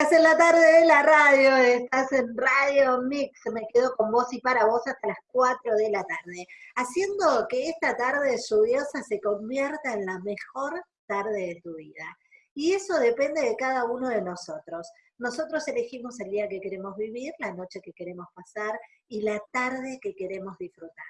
Estás en la tarde de la radio, estás en Radio Mix, me quedo con vos y para vos hasta las 4 de la tarde, haciendo que esta tarde lluviosa se convierta en la mejor tarde de tu vida. Y eso depende de cada uno de nosotros. Nosotros elegimos el día que queremos vivir, la noche que queremos pasar y la tarde que queremos disfrutar.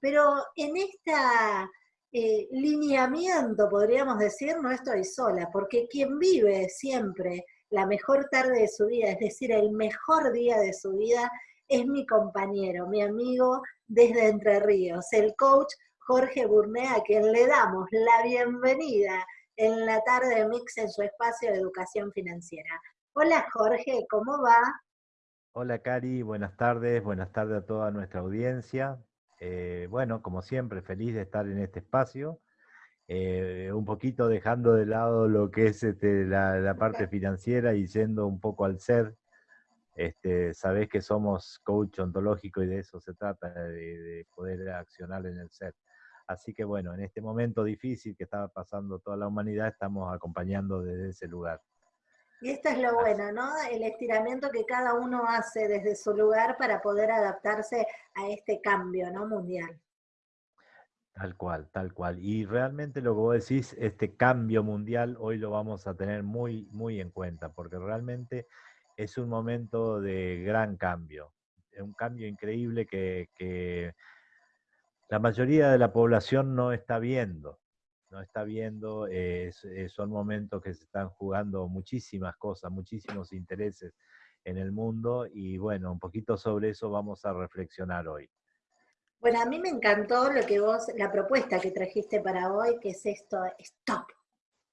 Pero en esta eh, lineamiento, podríamos decir, no estoy sola, porque quien vive siempre la mejor tarde de su vida, es decir, el mejor día de su vida, es mi compañero, mi amigo desde Entre Ríos, el coach Jorge Burnea, a quien le damos la bienvenida en la tarde de Mix en su espacio de educación financiera. Hola Jorge, ¿cómo va? Hola Cari, buenas tardes, buenas tardes a toda nuestra audiencia. Eh, bueno, como siempre, feliz de estar en este espacio, eh, un poquito dejando de lado lo que es este, la, parte financiera y yendo un poco al ser. Este, sabés que somos coach ontológico y de eso se trata, de, poder accionar en el ser. Así que bueno, en este momento difícil que estaba pasando toda la humanidad, estamos acompañando desde ese lugar. Y esto es lo bueno, ¿no? El estiramiento que cada uno hace desde su lugar para poder adaptarse a este cambio, ¿no? Mundial. Tal cual, tal cual. Y realmente lo que vos decís, este cambio mundial, hoy lo vamos a tener muy, muy en cuenta, porque realmente es un momento de gran cambio, un cambio increíble que, la mayoría de la población no está viendo no está viendo, eh, son momentos que se están jugando muchísimas cosas, muchísimos intereses en el mundo y bueno, un poquito sobre eso vamos a reflexionar hoy. Bueno, a mí me encantó lo que vos, la propuesta que trajiste para hoy, que es esto, stop,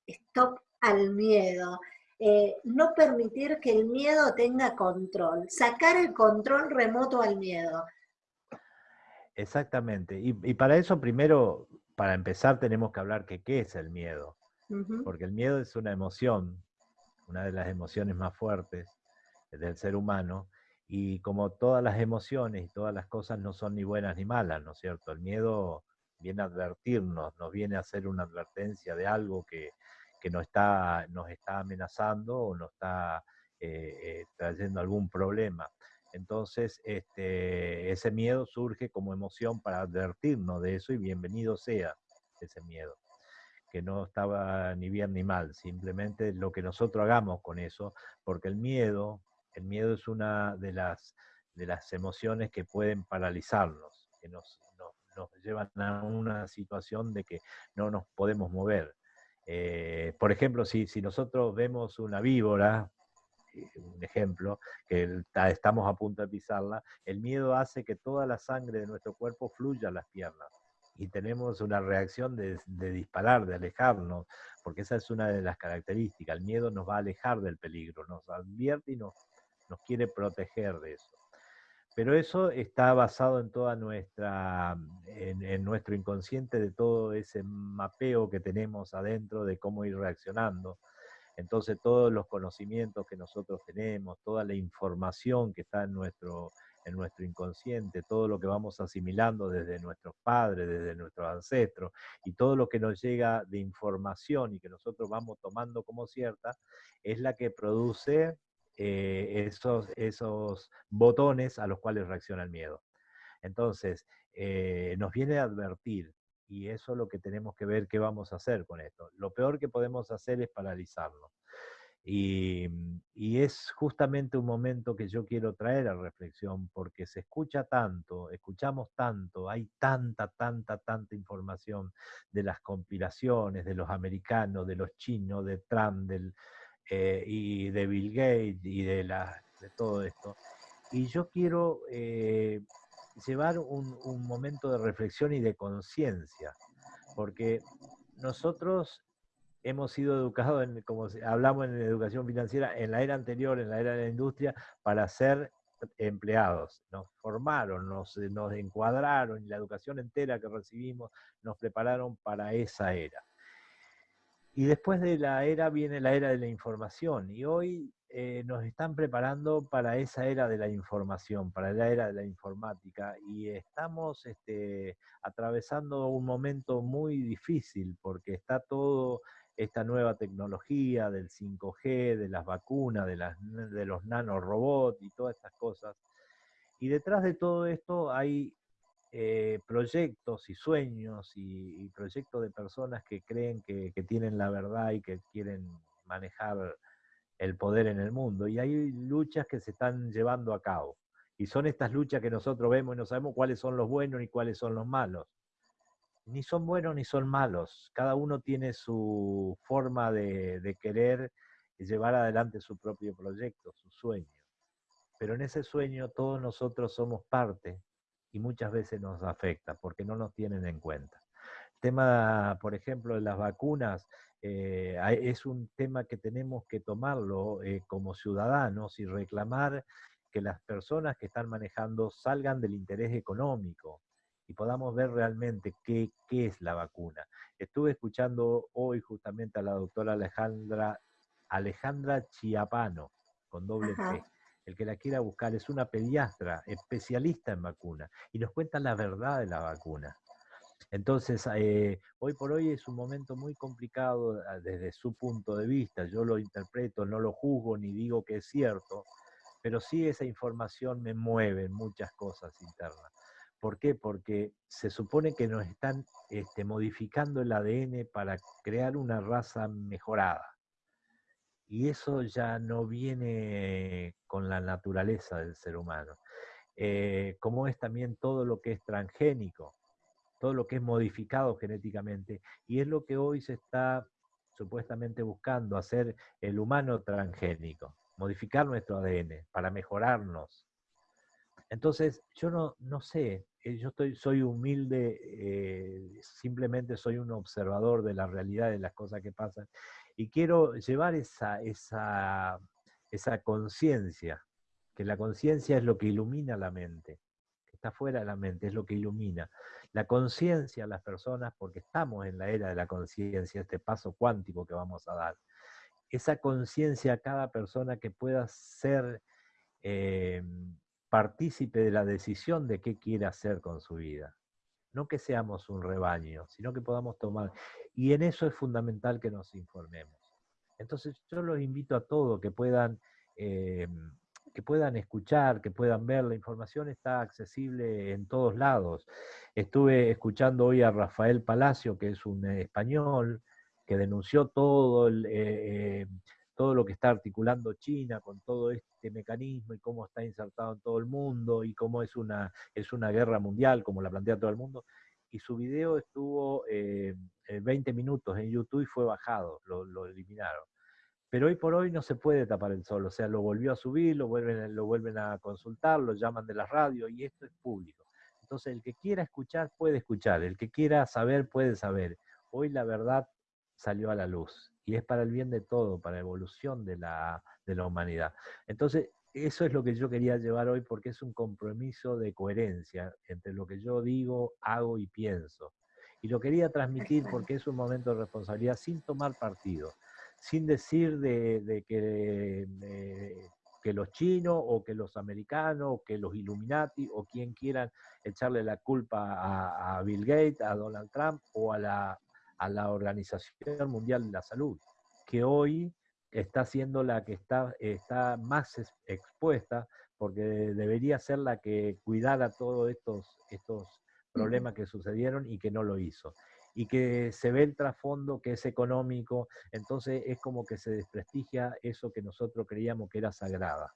stop al miedo. Eh, no permitir que el miedo tenga control, sacar el control remoto al miedo. Exactamente, y, y para eso primero para empezar tenemos que hablar que qué es el miedo, porque el miedo es una emoción, una de las emociones más fuertes del ser humano, y como todas las emociones y todas las cosas no son ni buenas ni malas, ¿no es cierto? El miedo viene a advertirnos, nos viene a hacer una advertencia de algo que, nos, está, nos está amenazando o nos está eh, eh, trayendo algún problema. Entonces, este, ese miedo surge como emoción para advertirnos de eso y bienvenido sea ese miedo, que no estaba ni bien ni mal, simplemente lo que nosotros hagamos con eso, porque el miedo, el miedo es una de las, de las emociones que pueden paralizarnos, que nos, nos, llevan a una situación de que no nos podemos mover. Eh, por ejemplo, si, si nosotros vemos una víbora, un ejemplo, que estamos a punto de pisarla, el miedo hace que toda la sangre de nuestro cuerpo fluya a las piernas. Y tenemos una reacción de, disparar, de alejarnos, porque esa es una de las características. El miedo nos va a alejar del peligro, nos advierte y nos, nos quiere proteger de eso. Pero eso está basado en toda nuestra, en, nuestro inconsciente, de todo ese mapeo que tenemos adentro de cómo ir reaccionando. Entonces todos los conocimientos que nosotros tenemos, toda la información que está en nuestro, en nuestro inconsciente, todo lo que vamos asimilando desde nuestros padres, desde nuestros ancestros, y todo lo que nos llega de información y que nosotros vamos tomando como cierta, es la que produce eh, esos, esos botones a los cuales reacciona el miedo. Entonces, eh, nos viene a advertir y eso es lo que tenemos que ver qué vamos a hacer con esto. Lo peor que podemos hacer es paralizarlo. Y, y, es justamente un momento que yo quiero traer a reflexión, porque se escucha tanto, escuchamos tanto, hay tanta, tanta, tanta información de las compilaciones, de los americanos, de los chinos, de Trump, del, eh, y de Bill Gates y de, la, de todo esto. Y yo quiero eh, llevar un, momento de reflexión y de conciencia, porque nosotros hemos sido educados, en, como hablamos en educación financiera, en la era anterior, en la era de la industria, para ser empleados. Nos formaron, nos, nos encuadraron, la educación entera que recibimos nos prepararon para esa era. Y después de la era viene la era de la información, y hoy eh, nos están preparando para esa era de la información, para la era de la informática, y estamos este, atravesando un momento muy difícil porque está todo esta nueva tecnología del 5G, de las vacunas, de, las, de los nanorobots y todas estas cosas. Y detrás de todo esto hay eh, proyectos y sueños y, proyectos de personas que creen que, que, tienen la verdad y que quieren manejar el poder en el mundo. Y hay luchas que se están llevando a cabo. Y son estas luchas que nosotros vemos y no sabemos cuáles son los buenos y cuáles son los malos ni son buenos ni son malos. Cada uno tiene su forma de, querer llevar adelante su propio proyecto, su sueño. Pero en ese sueño todos nosotros somos parte y muchas veces nos afecta porque no nos tienen en cuenta. El tema, por ejemplo, de las vacunas eh, es un tema que tenemos que tomarlo eh, como ciudadanos y reclamar que las personas que están manejando salgan del interés económico, y podamos ver realmente qué, qué es la vacuna. Estuve escuchando hoy justamente a la doctora Alejandra, Alejandra Chiapano, con doble P. El que la quiera buscar es una pediatra especialista en vacuna y nos cuenta la verdad de la vacuna. Entonces, eh, hoy por hoy es un momento muy complicado ah, desde su punto de vista. Yo lo interpreto, no lo juzgo ni digo que es cierto, pero sí esa información me mueve en muchas cosas internas. ¿Por qué? Porque se supone que nos están este, modificando el ADN para crear una raza mejorada. Y eso ya no viene con la naturaleza del ser humano. Eh, como es también todo lo que es transgénico, todo lo que es modificado genéticamente. Y es lo que hoy se está supuestamente buscando, hacer el humano transgénico, modificar nuestro ADN para mejorarnos. Entonces, yo no, no sé, eh, yo estoy, soy humilde, eh, simplemente soy un observador de la realidad de las cosas que pasan y quiero llevar esa, esa, esa conciencia, que la conciencia es lo que ilumina la mente, que está fuera de la mente, es lo que ilumina. La conciencia a las personas, porque estamos en la era de la conciencia, este paso cuántico que vamos a dar. Esa conciencia a cada persona que pueda ser... Eh, partícipe de la decisión de qué quiere hacer con su vida. No que seamos un rebaño, sino que podamos tomar. Y en eso es fundamental que nos informemos. Entonces yo los invito a todos que puedan, eh, que puedan escuchar, que puedan ver. La información está accesible en todos lados. Estuve escuchando hoy a Rafael Palacio, que es un español, que denunció todo el... Eh, eh, todo lo que está articulando China con todo este mecanismo y cómo está insertado en todo el mundo y cómo es una, es una guerra mundial, como la plantea todo el mundo. Y su video estuvo 20 eh, minutos en YouTube y fue bajado, lo, eliminaron. Pero hoy por hoy no se puede tapar el sol, o sea, lo volvió a subir, lo vuelven, lo vuelven a consultar, lo llaman de la radio y esto es público. Entonces, el que quiera escuchar puede escuchar, el que quiera saber puede saber. Hoy la verdad salió a la luz y es para el bien de todo, para la evolución de la, de la humanidad. Entonces, eso es lo que yo quería llevar hoy porque es un compromiso de coherencia entre lo que yo digo, hago y pienso. Y lo quería transmitir porque es un momento de responsabilidad sin tomar partido, sin decir de, que, que los chinos o que los americanos o que los Illuminati o quien quieran echarle la culpa a, a Bill Gates, a Donald Trump o a la a la Organización Mundial de la Salud, que hoy está siendo la que está, está más expuesta, porque debería ser la que cuidara todos estos, estos problemas que sucedieron y que no lo hizo. Y que se ve el trasfondo que es económico, entonces es como que se desprestigia eso que nosotros creíamos que era sagrada,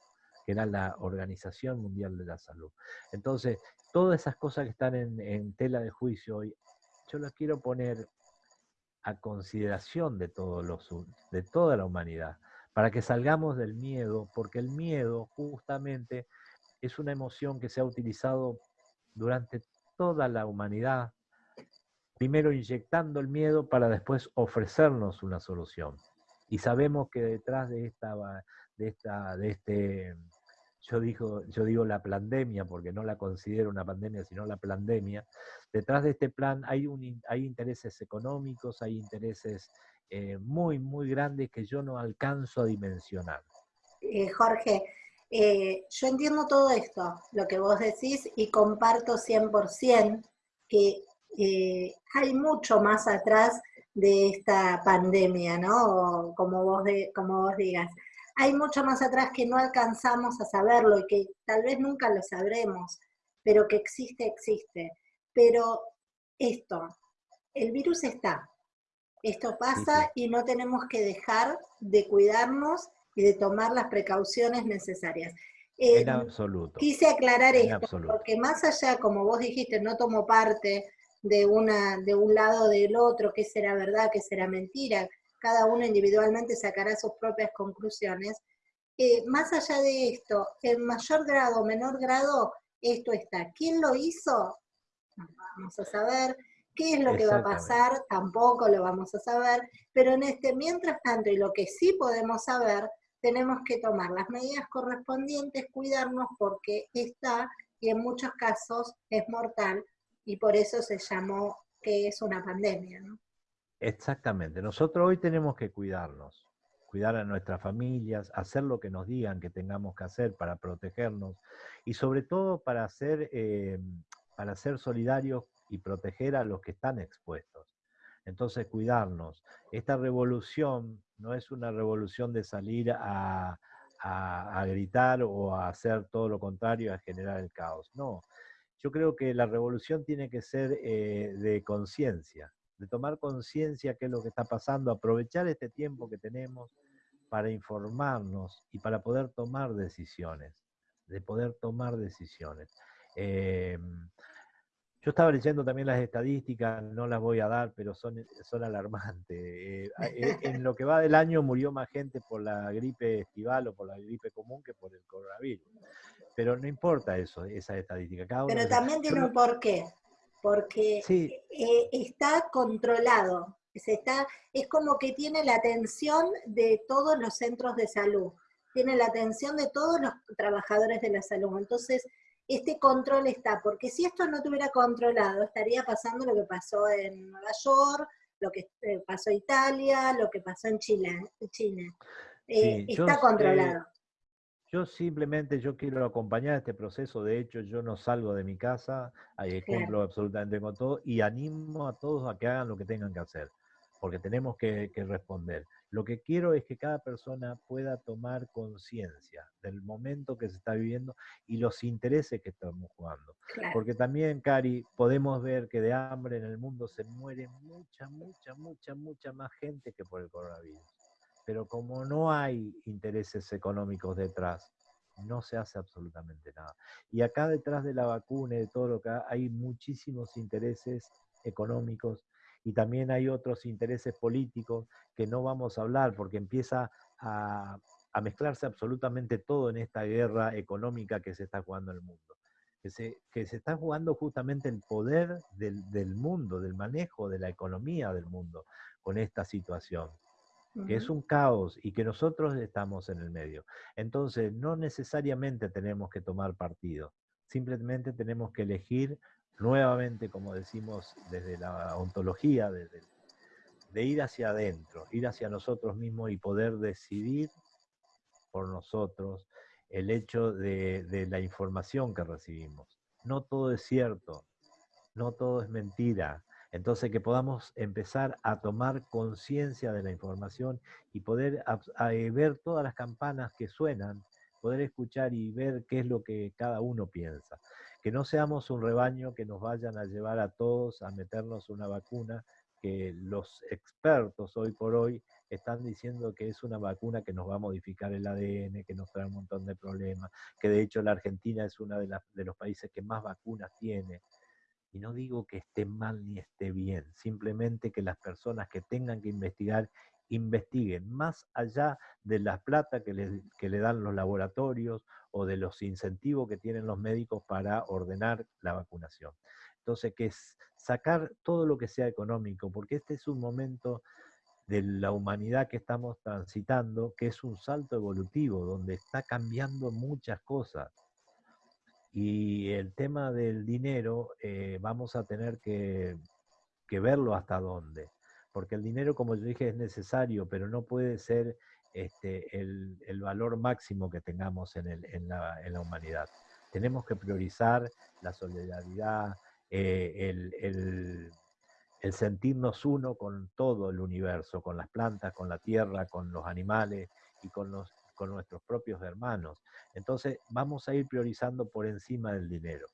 que era la Organización Mundial de la Salud. Entonces, todas esas cosas que están en, en tela de juicio hoy, yo las quiero poner a consideración de, todos los, de toda la humanidad, para que salgamos del miedo, porque el miedo justamente es una emoción que se ha utilizado durante toda la humanidad, primero inyectando el miedo para después ofrecernos una solución. Y sabemos que detrás de esta, de esta, de este yo, digo, yo digo la pandemia, porque no la considero una pandemia, sino la pandemia, detrás de este plan hay, un, hay intereses económicos, hay intereses eh, muy, muy grandes que yo no alcanzo a dimensionar. Eh, Jorge, eh, yo entiendo todo esto, lo que vos decís, y comparto 100% que hay mucho más atrás de esta pandemia, ¿no? como vos, de, como vos digas. Hay mucho más atrás que no alcanzamos a saberlo y que tal vez nunca lo sabremos, pero que existe, existe. Pero esto, el virus está, esto pasa y no tenemos que dejar de cuidarnos y de tomar las precauciones necesarias. en absoluto. Quise aclarar esto, porque más allá, como vos dijiste, no tomo parte de, una, de un lado o del otro, qué será verdad, qué será mentira, cada uno individualmente sacará sus propias conclusiones. Eh, más allá de esto, en mayor grado o menor grado, esto está. ¿Quién lo hizo? vamos a saber. ¿Qué es lo que va a pasar? Tampoco lo vamos a saber. Pero en este, mientras tanto, y lo que sí podemos saber, tenemos que tomar las medidas correspondientes, cuidarnos porque está y en muchos casos es mortal y por eso se llamó que es una pandemia. ¿no? Exactamente. Nosotros hoy tenemos que cuidarnos, cuidar a nuestras familias, hacer lo que nos digan que tengamos que hacer para protegernos y sobre todo para ser, eh, para ser solidarios y proteger a los que están expuestos. Entonces, cuidarnos. Esta revolución no es una revolución de salir a, gritar o a hacer todo lo contrario, a generar el caos. No, yo creo que la revolución tiene que ser eh, de conciencia, de tomar conciencia qué es lo que está pasando, aprovechar este tiempo que tenemos para informarnos y para poder tomar decisiones, de poder tomar decisiones. Em, yo estaba leyendo también las estadísticas, no las voy a dar, pero son, son alarmantes. Eh, eh, en lo que va del año murió más gente por la gripe estival o por la gripe común que por el coronavirus. Pero no importa eso, esa estadística. pero también tiene un porqué, porque eh, está controlado. Se está, es como que tiene la atención de todos los centros de salud, tiene la atención de todos los trabajadores de la salud. Entonces, este control está, porque si esto no tuviera controlado, estaría pasando lo que pasó en Nueva York, lo que eh, pasó en Italia, lo que pasó en Chile. China. Eh, está controlado. Yo simplemente yo quiero acompañar este proceso, de hecho yo no salgo de mi casa, ahí cumplo absolutamente con todo y animo a todos a que hagan lo que tengan que hacer, porque tenemos que responder. Lo que quiero es que cada persona pueda tomar conciencia del momento que se está viviendo y los intereses que estamos jugando. Porque también, Cari, podemos ver que de hambre en el mundo se muere mucha, mucha, mucha, mucha más gente que por el coronavirus. Pero como no hay intereses económicos detrás, no se hace absolutamente nada. Y acá detrás de la vacuna y de todo lo que hay, muchísimos intereses económicos y también hay otros intereses políticos que no vamos a hablar porque empieza a, mezclarse absolutamente todo en esta guerra económica que se está jugando en el mundo. Que se, que se está jugando justamente el poder del, del, mundo, del manejo de la economía del mundo con esta situación, que es un caos y que nosotros estamos en el medio. Entonces, no necesariamente tenemos que tomar partido, simplemente tenemos que elegir nuevamente, como decimos desde la ontología, desde, de ir hacia adentro, ir hacia nosotros mismos y poder decidir por nosotros el hecho de, de la información que recibimos. No todo es cierto, no todo es mentira. Entonces que podamos empezar a tomar conciencia de la información y poder eh, ver todas las campanas que suenan, poder escuchar y ver qué es lo que cada uno piensa que no seamos un rebaño que nos vayan a llevar a todos a meternos una vacuna que los expertos hoy por hoy están diciendo que es una vacuna que nos va a modificar el ADN, que nos trae un montón de problemas, que de hecho la Argentina es uno de, de los países que más vacunas tiene. Y no digo que esté mal ni esté bien, simplemente que las personas que tengan que investigar investiguen más allá de la plata que le, que le dan los laboratorios o de los incentivos que tienen los médicos para ordenar la vacunación. Entonces, que es sacar todo lo que sea económico, porque este es un momento de la humanidad que estamos transitando, que es un salto evolutivo, donde está cambiando muchas cosas. Y el tema del dinero, eh, vamos a tener que, verlo hasta dónde porque el dinero, como yo dije, es necesario, pero no puede ser este, el, valor máximo que tengamos en, la, humanidad. Tenemos que priorizar la solidaridad, eh, el sentirnos uno con todo el universo, con las plantas, con la tierra, con los animales y con, los, con nuestros propios hermanos. Entonces vamos a ir priorizando por encima del dinero.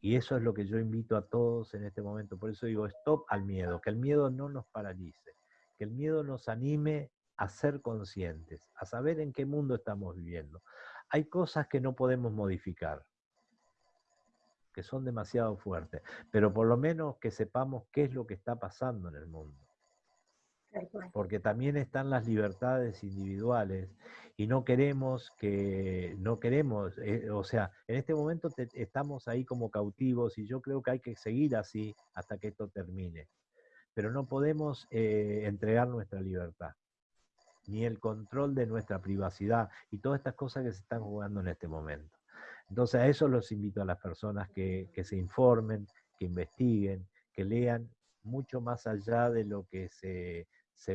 Y eso es lo que yo invito a todos en este momento. Por eso digo, stop al miedo, que el miedo no nos paralice, que el miedo nos anime a ser conscientes, a saber en qué mundo estamos viviendo. Hay cosas que no podemos modificar, que son demasiado fuertes, pero por lo menos que sepamos qué es lo que está pasando en el mundo. Porque también están las libertades individuales y no queremos que, no queremos, eh, o sea, en este momento estamos ahí como cautivos y yo creo que hay que seguir así hasta que esto termine. Pero no podemos eh, entregar nuestra libertad, ni el control de nuestra privacidad y todas estas cosas que se están jugando en este momento. Entonces a eso los invito a las personas que, se informen, que investiguen, que lean mucho más allá de lo que se,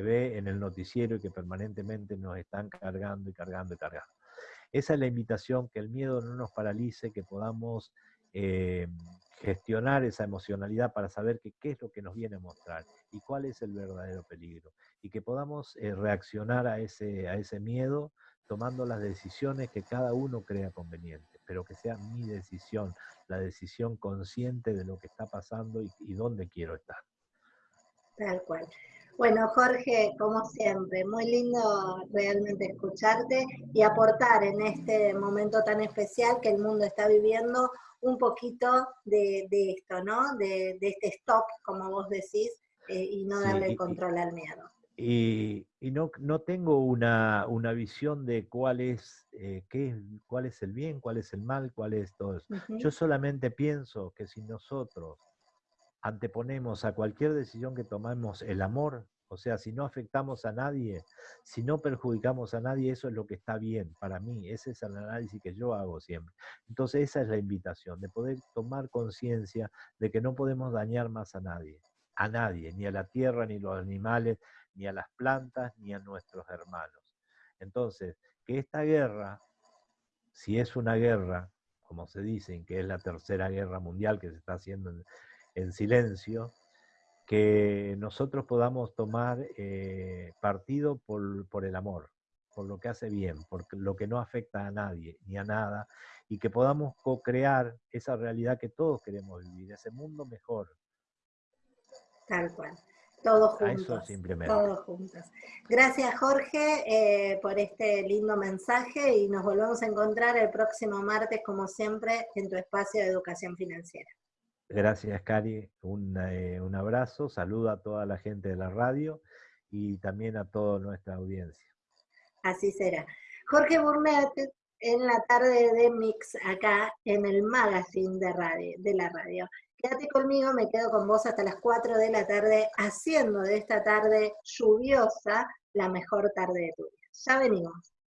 ve en el noticiero y que permanentemente nos están cargando y cargando y cargando. Esa es la invitación, que el miedo no nos paralice, que podamos eh, gestionar esa emocionalidad para saber qué es lo que nos viene a mostrar y cuál es el verdadero peligro. Y que podamos eh, reaccionar a ese, a ese miedo tomando las decisiones que cada uno crea conveniente, pero que sea mi decisión, la decisión consciente de lo que está pasando y, dónde quiero estar. Tal cual. Bueno, Jorge, como siempre, muy lindo realmente escucharte y aportar en este momento tan especial que el mundo está viviendo un poquito de, esto, ¿no? De, este stop, como vos decís, eh, y no darle control al miedo. Y, no, no, tengo una, una, visión de cuál es, eh, qué, cuál es el bien, cuál es el mal, cuál es todo eso. Yo solamente pienso que si nosotros anteponemos a cualquier decisión que tomemos el amor, o sea, si no afectamos a nadie, si no perjudicamos a nadie, eso es lo que está bien para mí. Ese es el análisis que yo hago siempre. Entonces esa es la invitación, de poder tomar conciencia de que no podemos dañar más a nadie, a nadie, ni a la tierra, ni a los animales, ni a las plantas, ni a nuestros hermanos. Entonces, que esta guerra, si es una guerra, como se dice, que es la tercera guerra mundial que se está haciendo en, silencio, que nosotros podamos tomar eh, partido por, por el amor, por lo que hace bien, por lo que no afecta a nadie ni a nada, y que podamos co-crear esa realidad que todos queremos vivir, ese mundo mejor. Tal cual. Todos juntos. Todos juntos. Gracias Jorge eh, por este lindo mensaje y nos volvemos a encontrar el próximo martes, como siempre, en tu espacio de educación financiera. Gracias Cari, un, eh, abrazo, saludo a toda la gente de la radio y también a toda nuestra audiencia. Así será. Jorge Burnett, en la tarde de Mix, acá en el magazine de, radio, de la radio. Quédate conmigo, me quedo con vos hasta las 4 de la tarde, haciendo de esta tarde lluviosa la mejor tarde de tu vida. Ya venimos.